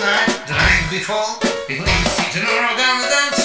night, the night before, people used to sit in the dance